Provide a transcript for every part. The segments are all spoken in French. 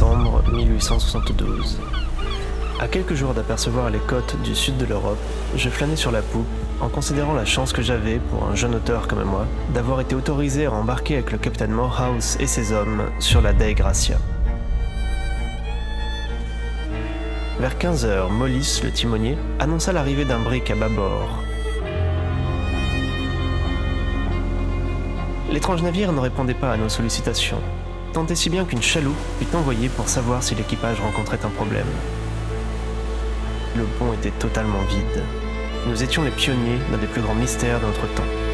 décembre 1872. À quelques jours d'apercevoir les côtes du sud de l'Europe, je flânais sur la poupe en considérant la chance que j'avais, pour un jeune auteur comme moi, d'avoir été autorisé à embarquer avec le capitaine Morehouse et ses hommes sur la Dei Gracia. Vers 15h, Mollis, le timonier, annonça l'arrivée d'un brick à bâbord. L'étrange navire ne répondait pas à nos sollicitations, tant si bien qu'une chaloupe fut envoyée pour savoir si l'équipage rencontrait un problème. Le pont était totalement vide. Nous étions les pionniers d'un des plus grands mystères de notre temps.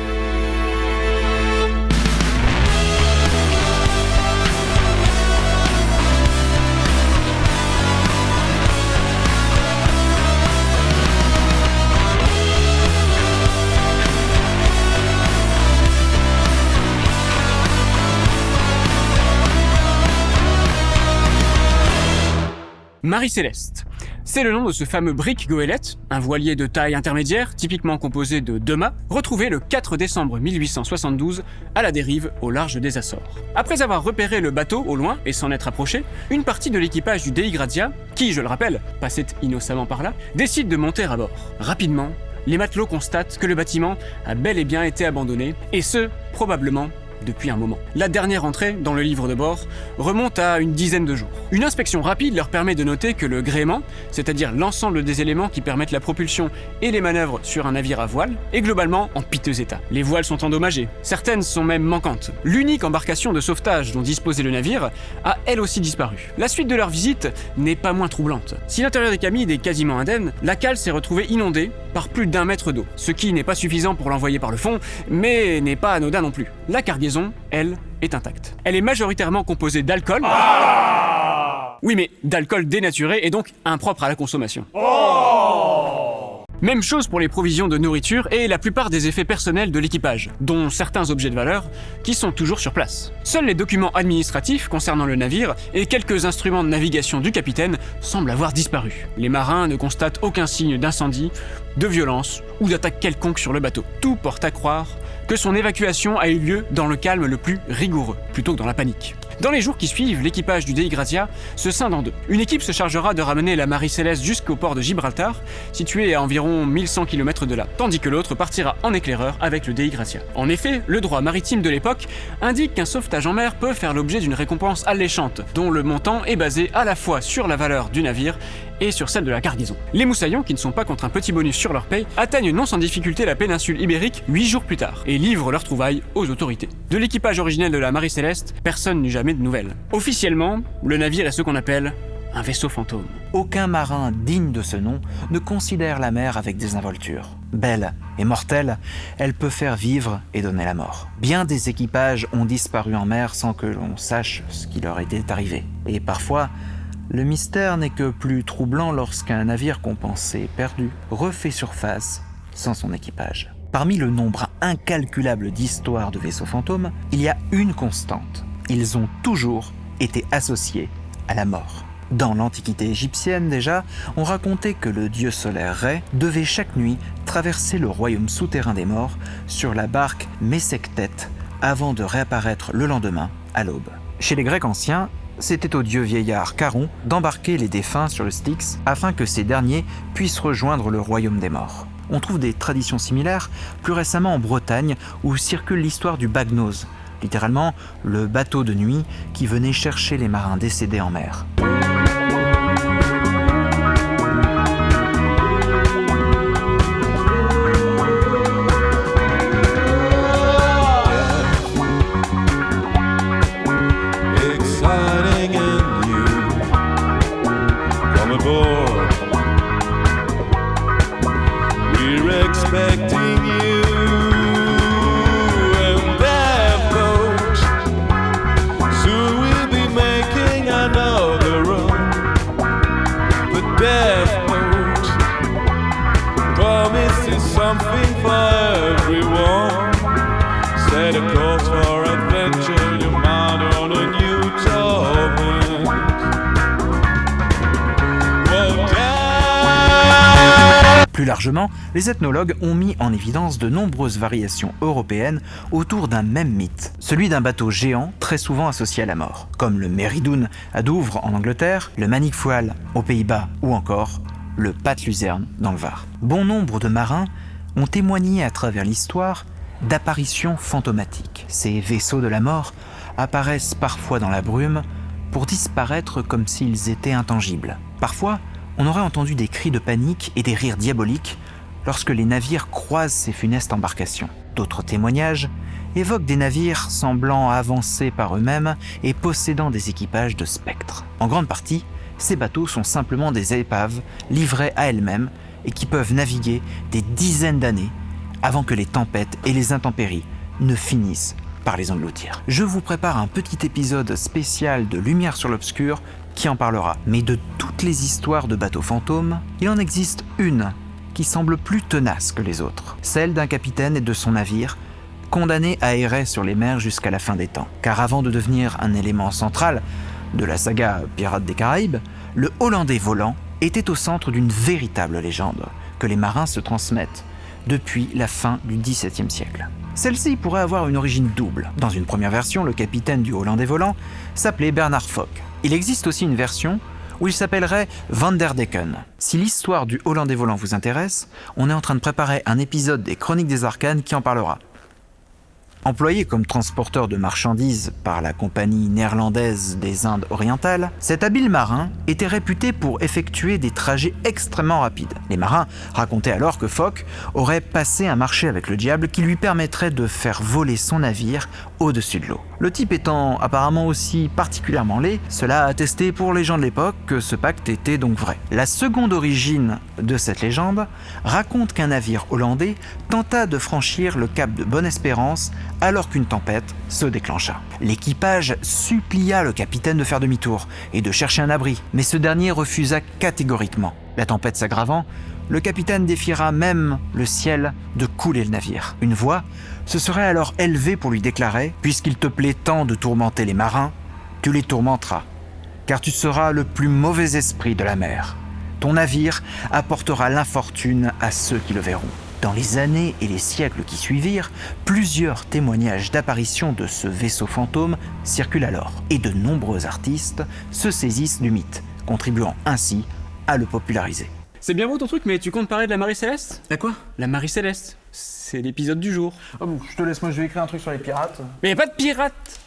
Marie-Céleste. C'est le nom de ce fameux brick goélette, un voilier de taille intermédiaire, typiquement composé de deux mâts, retrouvé le 4 décembre 1872 à la dérive au large des Açores. Après avoir repéré le bateau au loin et s'en être approché, une partie de l'équipage du Dei Gradia, qui, je le rappelle, passait innocemment par là, décide de monter à bord. Rapidement, les matelots constatent que le bâtiment a bel et bien été abandonné, et ce, probablement depuis un moment. La dernière entrée dans le livre de bord remonte à une dizaine de jours. Une inspection rapide leur permet de noter que le gréement, c'est-à-dire l'ensemble des éléments qui permettent la propulsion et les manœuvres sur un navire à voile, est globalement en piteux état. Les voiles sont endommagées, certaines sont même manquantes. L'unique embarcation de sauvetage dont disposait le navire a elle aussi disparu. La suite de leur visite n'est pas moins troublante. Si l'intérieur des camides est quasiment indemne, la cale s'est retrouvée inondée par plus d'un mètre d'eau, ce qui n'est pas suffisant pour l'envoyer par le fond, mais n'est pas anodin non plus. La cargaison, elle, est intacte. Elle est majoritairement composée d'alcool. oui, mais d'alcool dénaturé et donc impropre à la consommation. Même chose pour les provisions de nourriture et la plupart des effets personnels de l'équipage, dont certains objets de valeur qui sont toujours sur place. Seuls les documents administratifs concernant le navire et quelques instruments de navigation du capitaine semblent avoir disparu. Les marins ne constatent aucun signe d'incendie, de violence ou d'attaque quelconque sur le bateau. Tout porte à croire que son évacuation a eu lieu dans le calme le plus rigoureux, plutôt que dans la panique. Dans les jours qui suivent, l'équipage du Dei Gratia se scinde en deux. Une équipe se chargera de ramener la Marie Céleste jusqu'au port de Gibraltar, situé à environ 1100 km de là, tandis que l'autre partira en éclaireur avec le Dei Gratia. En effet, le droit maritime de l'époque indique qu'un sauvetage en mer peut faire l'objet d'une récompense alléchante, dont le montant est basé à la fois sur la valeur du navire et sur celle de la cargaison. Les moussaillons, qui ne sont pas contre un petit bonus sur leur paye, atteignent non sans difficulté la péninsule ibérique 8 jours plus tard et livrent leurs trouvailles aux autorités. De l'équipage originel de la Marie Céleste, personne n'eut jamais de nouvelles. Officiellement, le navire est ce qu'on appelle un vaisseau fantôme. Aucun marin digne de ce nom ne considère la mer avec désinvolture. Belle et mortelle, elle peut faire vivre et donner la mort. Bien des équipages ont disparu en mer sans que l'on sache ce qui leur était arrivé. Et parfois, le mystère n'est que plus troublant lorsqu'un navire qu'on pensait perdu refait surface sans son équipage. Parmi le nombre incalculable d'histoires de vaisseaux fantômes, il y a une constante. Ils ont toujours été associés à la mort. Dans l'Antiquité égyptienne déjà, on racontait que le dieu solaire Ré devait chaque nuit traverser le royaume souterrain des morts sur la barque Mesektet avant de réapparaître le lendemain à l'aube. Chez les Grecs anciens, c'était au dieu vieillard Charon d'embarquer les défunts sur le Styx afin que ces derniers puissent rejoindre le royaume des morts. On trouve des traditions similaires plus récemment en Bretagne où circule l'histoire du Bagnos, littéralement le bateau de nuit qui venait chercher les marins décédés en mer. Plus largement, les ethnologues ont mis en évidence de nombreuses variations européennes autour d'un même mythe, celui d'un bateau géant très souvent associé à la mort, comme le Meridoun à Douvres en Angleterre, le Manic aux Pays-Bas ou encore le Pat-Luzerne dans le Var. Bon nombre de marins ont témoigné à travers l'histoire d'apparitions fantomatiques. Ces vaisseaux de la mort apparaissent parfois dans la brume pour disparaître comme s'ils étaient intangibles. Parfois, on aurait entendu des cris de panique et des rires diaboliques lorsque les navires croisent ces funestes embarcations. D'autres témoignages évoquent des navires semblant avancer par eux-mêmes et possédant des équipages de spectres. En grande partie, ces bateaux sont simplement des épaves livrées à elles-mêmes et qui peuvent naviguer des dizaines d'années avant que les tempêtes et les intempéries ne finissent par les engloutir. Je vous prépare un petit épisode spécial de Lumière sur l'Obscur qui en parlera. Mais de toutes les histoires de bateaux fantômes, il en existe une qui semble plus tenace que les autres, celle d'un capitaine et de son navire condamné à errer sur les mers jusqu'à la fin des temps. Car avant de devenir un élément central de la saga Pirates des Caraïbes, le Hollandais volant était au centre d'une véritable légende que les marins se transmettent depuis la fin du XVIIe siècle. Celle-ci pourrait avoir une origine double. Dans une première version, le capitaine du Hollandais volant s'appelait Bernard Fock. Il existe aussi une version où il s'appellerait Van der Decken. Si l'histoire du Hollandais volant vous intéresse, on est en train de préparer un épisode des Chroniques des Arcanes qui en parlera. Employé comme transporteur de marchandises par la compagnie néerlandaise des Indes orientales, cet habile marin était réputé pour effectuer des trajets extrêmement rapides. Les marins racontaient alors que Fock aurait passé un marché avec le diable qui lui permettrait de faire voler son navire au-dessus de l'eau. Le type étant apparemment aussi particulièrement laid, cela a attesté pour les gens de l'époque que ce pacte était donc vrai. La seconde origine de cette légende raconte qu'un navire hollandais tenta de franchir le cap de Bonne-Espérance alors qu'une tempête se déclencha. L'équipage supplia le capitaine de faire demi-tour et de chercher un abri, mais ce dernier refusa catégoriquement. La tempête s'aggravant, le capitaine défiera même le ciel de couler le navire. Une voix se serait alors élevée pour lui déclarer Puisqu'il te plaît tant de tourmenter les marins, tu les tourmenteras, car tu seras le plus mauvais esprit de la mer. Ton navire apportera l'infortune à ceux qui le verront. Dans les années et les siècles qui suivirent, plusieurs témoignages d'apparition de ce vaisseau fantôme circulent alors, et de nombreux artistes se saisissent du mythe, contribuant ainsi à le populariser. C'est bien beau ton truc, mais tu comptes parler de la Marie Céleste À quoi? La Marie Céleste, c'est l'épisode du jour. Ah bon, je te laisse, moi je vais écrire un truc sur les pirates. Mais y a pas de pirates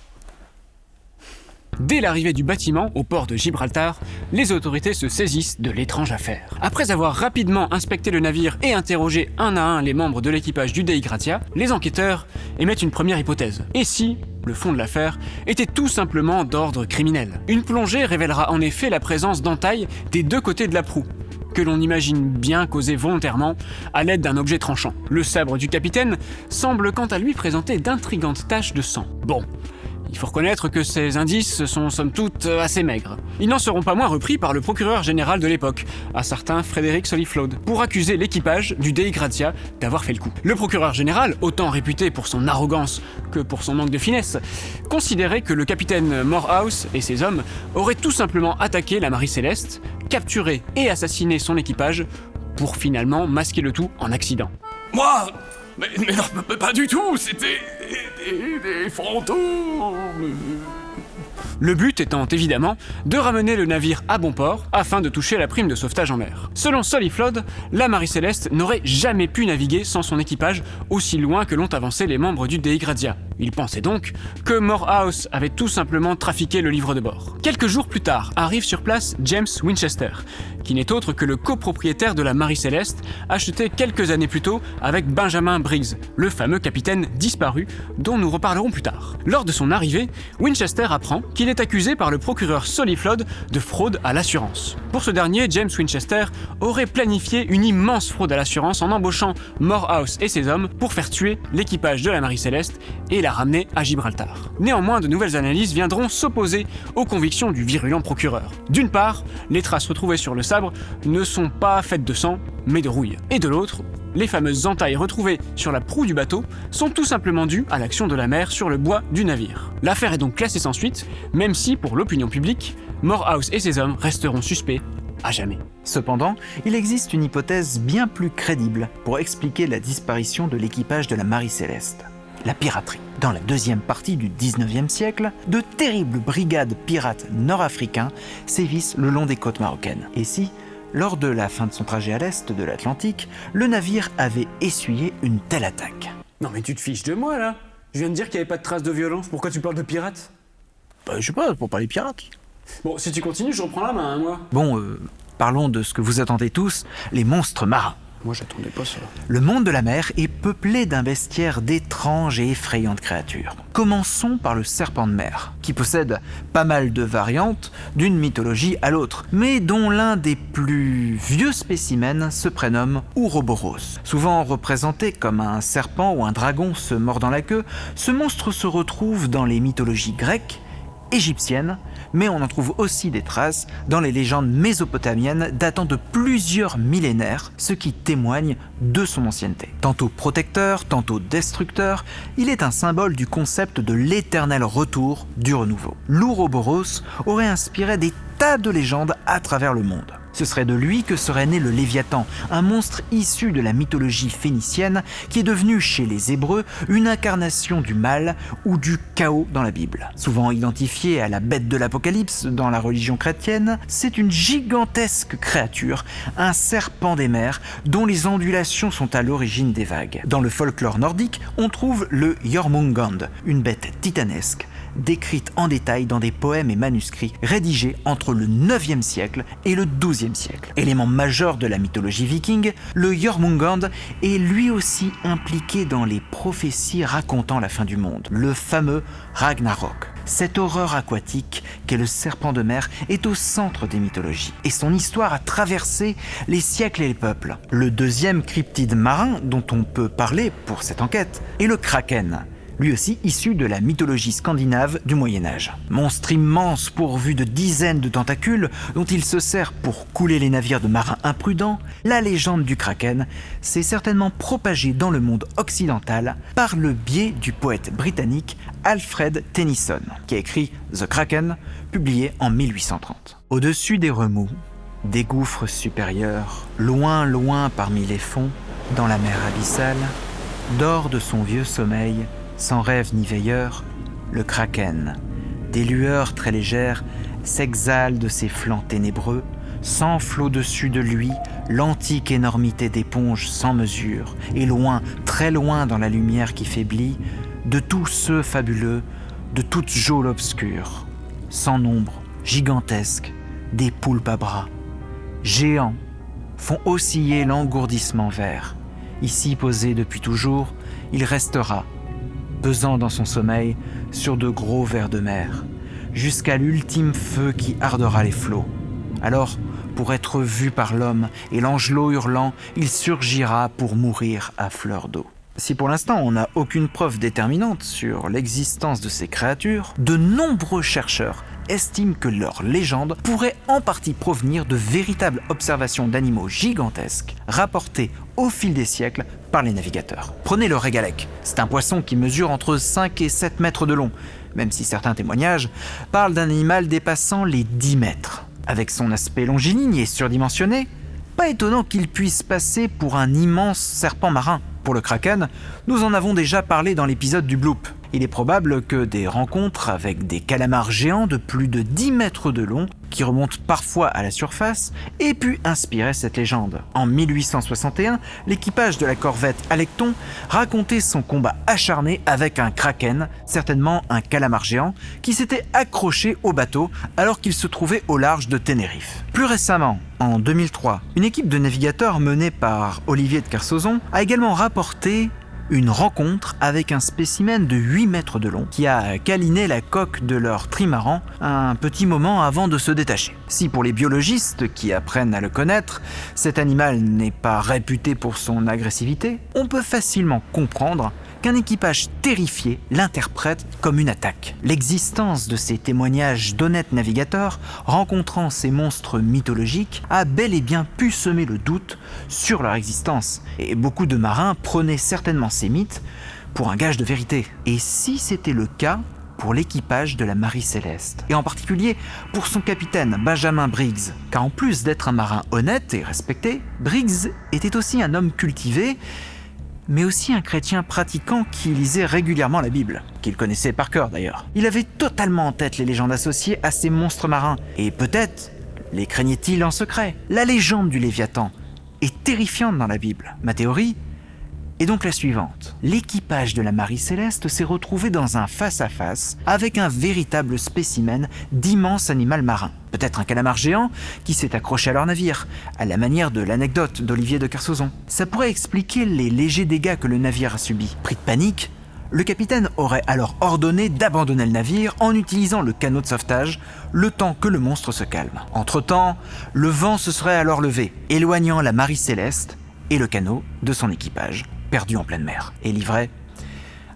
Dès l'arrivée du bâtiment au port de Gibraltar, les autorités se saisissent de l'étrange affaire. Après avoir rapidement inspecté le navire et interrogé un à un les membres de l'équipage du Dei Gratia, les enquêteurs émettent une première hypothèse. Et si le fond de l'affaire était tout simplement d'ordre criminel? Une plongée révélera en effet la présence d'entailles des deux côtés de la proue, que l'on imagine bien causé volontairement à l'aide d'un objet tranchant. Le sabre du capitaine semble quant à lui présenter d'intrigantes taches de sang. Bon, il faut reconnaître que ces indices sont somme toute assez maigres. Ils n'en seront pas moins repris par le procureur général de l'époque, un certain Frédéric Soliflaude, pour accuser l'équipage du Dei Gratia d'avoir fait le coup. Le procureur général, autant réputé pour son arrogance que pour son manque de finesse, considérait que le capitaine Morehouse et ses hommes auraient tout simplement attaqué la Marie Céleste, capturé et assassiné son équipage pour finalement masquer le tout en accident. Moi? Mais, mais non, pas du tout, c'était Le but étant évidemment de ramener le navire à bon port afin de toucher la prime de sauvetage en mer. Selon Soliflod, la Marie Céleste n'aurait jamais pu naviguer sans son équipage aussi loin que l'ont avancé les membres du Dei Gratia. Il pensait donc que Morehouse avait tout simplement trafiqué le livre de bord. Quelques jours plus tard, arrive sur place James Winchester, qui n'est autre que le copropriétaire de la Marie Céleste, acheté quelques années plus tôt avec Benjamin Briggs, le fameux capitaine disparu dont nous reparlerons plus tard. Lors de son arrivée, Winchester apprend qu'il est accusé par le procureur Soliflod de fraude à l'assurance. Pour ce dernier, James Winchester aurait planifié une immense fraude à l'assurance en embauchant Morehouse et ses hommes pour faire tuer l'équipage de la Marie Céleste et la ramener à Gibraltar. Néanmoins, de nouvelles analyses viendront s'opposer aux convictions du virulent procureur. D'une part, les traces retrouvées sur le ne sont pas faites de sang, mais de rouille. Et de l'autre, les fameuses entailles retrouvées sur la proue du bateau sont tout simplement dues à l'action de la mer sur le bois du navire. L'affaire est donc classée sans suite, même si, pour l'opinion publique, Morehouse et ses hommes resteront suspects À jamais. Cependant, il existe une hypothèse bien plus crédible pour expliquer la disparition de l'équipage de la Marie Céleste. La piraterie. Dans la deuxième partie du 19e siècle, de terribles brigades pirates nord-africains sévissent le long des côtes marocaines. Et si, lors de la fin de son trajet à l'est de l'Atlantique, le navire avait essuyé une telle attaque? Non mais tu te fiches de moi là Je viens de dire qu'il n'y avait pas de traces de violence, pourquoi tu parles de pirates? Bah, je sais pas, pour parler pirates. Bon, si tu continues, je reprends la main, hein, moi. Bon, euh, parlons de ce que vous attendez tous, les monstres marins. Moi j'attendais pas ça. Le monde de la mer est peuplé d'un bestiaire d'étranges et effrayantes créatures. Commençons par le serpent de mer, qui possède pas mal de variantes d'une mythologie à l'autre, mais dont l'un des plus vieux spécimens se prénomme Ouroboros. Souvent représenté comme un serpent ou un dragon se mordant la queue, ce monstre se retrouve dans les mythologies grecques, égyptiennes, mais on en trouve aussi des traces dans les légendes mésopotamiennes datant de plusieurs millénaires, ce qui témoigne de son ancienneté. Tantôt protecteur, tantôt destructeur, il est un symbole du concept de l'éternel retour du renouveau. L'Ouroboros aurait inspiré des tas de légendes à travers le monde. Ce serait de lui que serait né le Léviathan, un monstre issu de la mythologie phénicienne qui est devenu chez les Hébreux une incarnation du mal ou du chaos dans la Bible. Souvent identifié à la bête de l'Apocalypse dans la religion chrétienne, c'est une gigantesque créature, un serpent des mers dont les ondulations sont à l'origine des vagues. Dans le folklore nordique, on trouve le Jormungand, une bête titanesque décrite en détail dans des poèmes et manuscrits rédigés entre le 9e siècle et le 12e siècle. Élément majeur de la mythologie viking, le Jormungand est lui aussi impliqué dans les prophéties racontant la fin du monde, le fameux Ragnarok. Cette horreur aquatique qu'est le serpent de mer est au centre des mythologies et son histoire a traversé les siècles et les peuples. Le deuxième cryptide marin dont on peut parler pour cette enquête est le kraken lui aussi issu de la mythologie scandinave du Moyen Âge. Monstre immense pourvu de dizaines de tentacules dont il se sert pour couler les navires de marins imprudents, la légende du kraken s'est certainement propagée dans le monde occidental par le biais du poète britannique Alfred Tennyson, qui a écrit The Kraken, publié en 1830. Au-dessus des remous, des gouffres supérieurs, loin loin parmi les fonds, dans la mer abyssale, dort de son vieux sommeil sans rêve ni veilleur, le kraken, des lueurs très légères, s'exhale de ses flancs ténébreux, s'enfle au-dessus de lui l'antique énormité d'éponge sans mesure, et loin, très loin dans la lumière qui faiblit, de tous ceux fabuleux, de toute geôle obscure, sans nombre, gigantesques, des poulpes à bras, géants, font osciller l'engourdissement vert. Ici posé depuis toujours, il restera pesant dans son sommeil sur de gros vers de mer, jusqu'à l'ultime feu qui ardera les flots. Alors, pour être vu par l'homme et l'angelot hurlant, il surgira pour mourir à fleur d'eau. Si pour l'instant on n'a aucune preuve déterminante sur l'existence de ces créatures, de nombreux chercheurs estiment que leur légende pourrait en partie provenir de véritables observations d'animaux gigantesques rapportées au fil des siècles par les navigateurs. Prenez le régalec, c'est un poisson qui mesure entre 5 et 7 mètres de long, même si certains témoignages parlent d'un animal dépassant les 10 mètres. Avec son aspect longiligne et surdimensionné, pas étonnant qu'il puisse passer pour un immense serpent marin. Pour le kraken, nous en avons déjà parlé dans l'épisode du bloop. Il est probable que des rencontres avec des calamars géants de plus de 10 mètres de long, qui remontent parfois à la surface, aient pu inspirer cette légende. En 1861, l'équipage de la corvette Alecton racontait son combat acharné avec un kraken, certainement un calamar géant, qui s'était accroché au bateau alors qu'il se trouvait au large de Tenerife. Plus récemment, en 2003, une équipe de navigateurs menée par Olivier de Kersauzon a également rapporté une rencontre avec un spécimen de 8 mètres de long qui a câliné la coque de leur trimaran un petit moment avant de se détacher. Si pour les biologistes qui apprennent à le connaître, cet animal n'est pas réputé pour son agressivité, on peut facilement comprendre qu'un équipage terrifié l'interprète comme une attaque. L'existence de ces témoignages d'honnêtes navigateurs rencontrant ces monstres mythologiques a bel et bien pu semer le doute sur leur existence, et beaucoup de marins prenaient certainement ces mythes pour un gage de vérité. Et si c'était le cas, pour l'équipage de la Marie Céleste, et en particulier pour son capitaine Benjamin Briggs, car en plus d'être un marin honnête et respecté, Briggs était aussi un homme cultivé, mais aussi un chrétien pratiquant qui lisait régulièrement la Bible, qu'il connaissait par cœur d'ailleurs. Il avait totalement en tête les légendes associées à ces monstres marins, et peut-être les craignait-il en secret. La légende du Léviathan est terrifiante dans la Bible. Ma théorie est donc la suivante. L'équipage de la Marie Céleste s'est retrouvé dans un face-à-face avec un véritable spécimen d'immense animal marin. Peut-être un calamar géant qui s'est accroché à leur navire, à la manière de l'anecdote d'Olivier de Kersauzon. Ça pourrait expliquer les légers dégâts que le navire a subis. Pris de panique, le capitaine aurait alors ordonné d'abandonner le navire en utilisant le canot de sauvetage le temps que le monstre se calme. Entre-temps, le vent se serait alors levé, éloignant la Marie Céleste et le canot de son équipage perdu en pleine mer et livré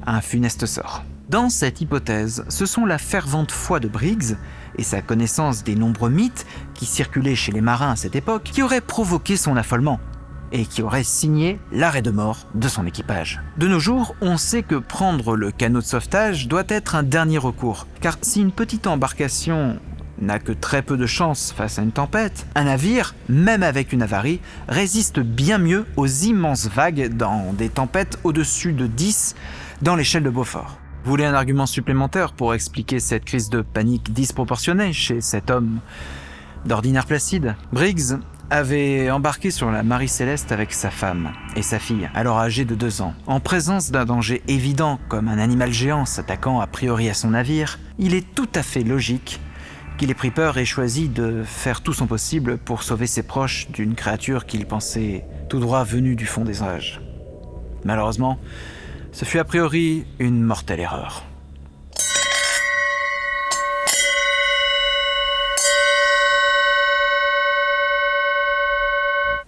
à un funeste sort. Dans cette hypothèse, ce sont la fervente foi de Briggs et sa connaissance des nombreux mythes qui circulaient chez les marins à cette époque qui auraient provoqué son affolement et qui auraient signé l'arrêt de mort de son équipage. De nos jours, on sait que prendre le canot de sauvetage doit être un dernier recours, car si une petite embarcation n'a que très peu de chance face à une tempête, un navire, même avec une avarie, résiste bien mieux aux immenses vagues dans des tempêtes au-dessus de 10 dans l'échelle de Beaufort. Vous voulez un argument supplémentaire pour expliquer cette crise de panique disproportionnée chez cet homme d'ordinaire placide? Briggs avait embarqué sur la Marie Céleste avec sa femme et sa fille, alors âgée de deux ans. En présence d'un danger évident comme un animal géant s'attaquant a priori à son navire, il est tout à fait logique qu'il ait pris peur et choisi de faire tout son possible pour sauver ses proches d'une créature qu'il pensait tout droit venue du fond des âges. Malheureusement, ce fut a priori une mortelle erreur.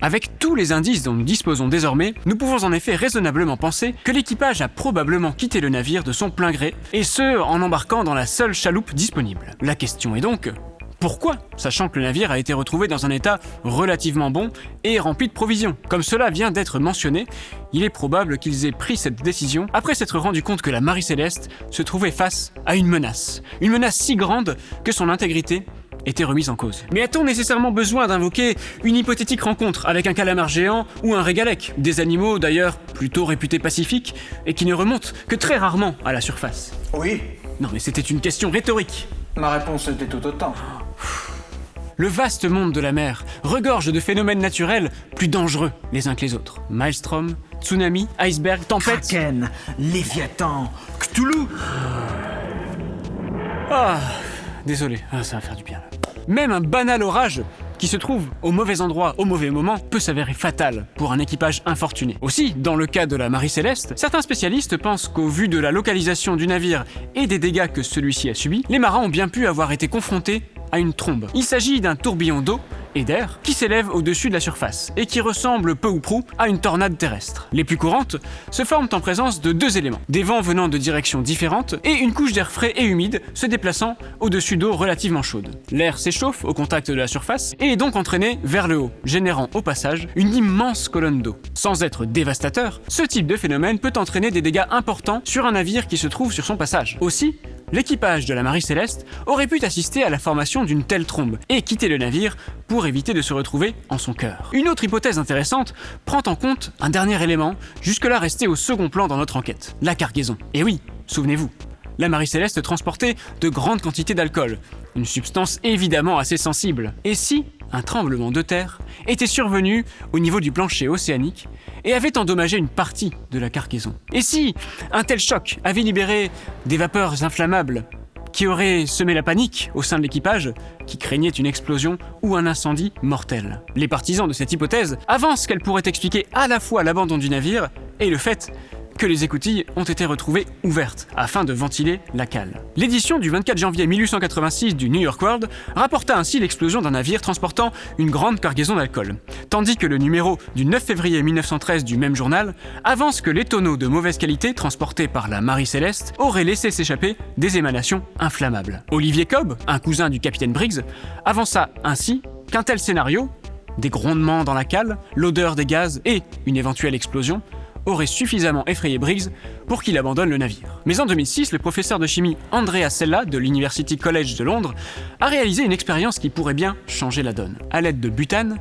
Avec tous les indices dont nous disposons désormais, nous pouvons en effet raisonnablement penser que l'équipage a probablement quitté le navire de son plein gré, et ce, en embarquant dans la seule chaloupe disponible. La question est donc, pourquoi Sachant que le navire a été retrouvé dans un état relativement bon et rempli de provisions. Comme cela vient d'être mentionné, il est probable qu'ils aient pris cette décision après s'être rendu compte que la Marie Céleste se trouvait face à une menace. Une menace si grande que son intégrité était remise en cause. Mais a-t-on nécessairement besoin d'invoquer une hypothétique rencontre avec un calamar géant ou un régalec? Des animaux d'ailleurs plutôt réputés pacifiques et qui ne remontent que très rarement à la surface. Oui, Non mais c'était une question rhétorique. ma réponse était tout autant. Le vaste monde de la mer regorge de phénomènes naturels plus dangereux les uns que les autres. Maelstrom, tsunami, iceberg, tempête. Kraken, Léviathan, Cthulhu Ah, désolé, Ah, ça va faire du bien. Même un banal orage qui se trouve au mauvais endroit au mauvais moment peut s'avérer fatal pour un équipage infortuné. Aussi, dans le cas de la Marie Céleste, certains spécialistes pensent qu'au vu de la localisation du navire et des dégâts que celui-ci a subis, les marins ont bien pu avoir été confrontés à une trombe. Il s'agit d'un tourbillon d'eau et d'air qui s'élève au-dessus de la surface et qui ressemble peu ou prou à une tornade terrestre. Les plus courantes se forment en présence de deux éléments, des vents venant de directions différentes et une couche d'air frais et humide se déplaçant au-dessus d'eau relativement chaude. L'air s'échauffe au contact de la surface et est donc entraîné vers le haut, générant au passage une immense colonne d'eau. Sans être dévastateur, ce type de phénomène peut entraîner des dégâts importants sur un navire qui se trouve sur son passage. Aussi, l'équipage de la Marie Céleste aurait pu assister à la formation d'une telle trombe et quitter le navire pour éviter de se retrouver en son cœur. Une autre hypothèse intéressante prend en compte un dernier élément, jusque-là resté au second plan dans notre enquête, la cargaison. Et oui, souvenez-vous, la Marie Céleste transportait de grandes quantités d'alcool, une substance évidemment assez sensible. Et si un tremblement de terre était survenu au niveau du plancher océanique et avait endommagé une partie de la cargaison Et si un tel choc avait libéré des vapeurs inflammables qui auraient semé la panique au sein de l'équipage, qui craignait une explosion ou un incendie mortel. Les partisans de cette hypothèse avancent qu'elle pourrait expliquer à la fois l'abandon du navire et le fait que les écoutilles ont été retrouvées ouvertes afin de ventiler la cale. L'édition du 24 janvier 1886 du New York World rapporta ainsi l'explosion d'un navire transportant une grande cargaison d'alcool, tandis que le numéro du 9 février 1913 du même journal avance que les tonneaux de mauvaise qualité transportés par la Marie Céleste auraient laissé s'échapper des émanations inflammables. Olivier Cobb, un cousin du capitaine Briggs, avança ainsi qu'un tel scénario, des grondements dans la cale, l'odeur des gaz et une éventuelle explosion, aurait suffisamment effrayé Briggs pour qu'il abandonne le navire. Mais en 2006, le professeur de chimie Andrea Sella de l'University College de Londres a réalisé une expérience qui pourrait bien changer la donne. À l'aide de butane,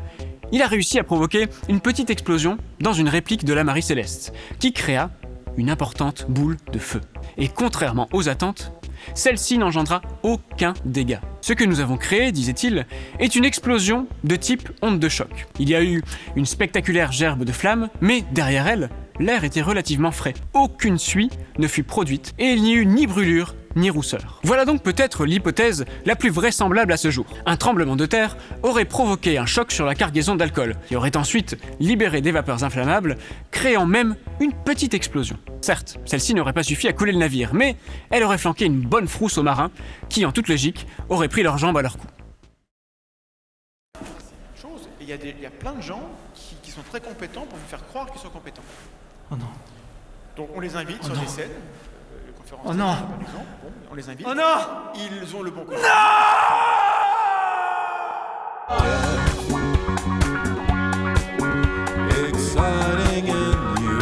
il a réussi à provoquer une petite explosion dans une réplique de la Marie Céleste, qui créa une importante boule de feu. Et contrairement aux attentes, celle-ci n'engendra aucun dégât. Ce que nous avons créé, disait-il, est une explosion de type onde de choc. Il y a eu une spectaculaire gerbe de flammes, mais derrière elle, l'air était relativement frais. Aucune suie ne fut produite et il n'y eut ni brûlure ni rousseur. Voilà donc peut-être l'hypothèse la plus vraisemblable à ce jour. Un tremblement de terre aurait provoqué un choc sur la cargaison d'alcool, qui aurait ensuite libéré des vapeurs inflammables, créant même une petite explosion. Certes, celle-ci n'aurait pas suffi à couler le navire, mais elle aurait flanqué une bonne frousse aux marins, qui en toute logique auraient pris leurs jambes à leur cou. il y, a plein de gens qui, qui sont très compétents pour vous faire croire qu'ils sont compétents. Oh non. Donc on les invite sur non. des scènes, euh, les conférences Oh non. par exemple, bon, on les invite. Oh non Ils ont le bon côté. exciting and new.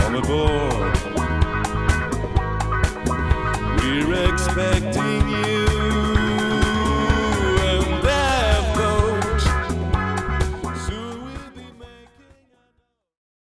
Come aboard.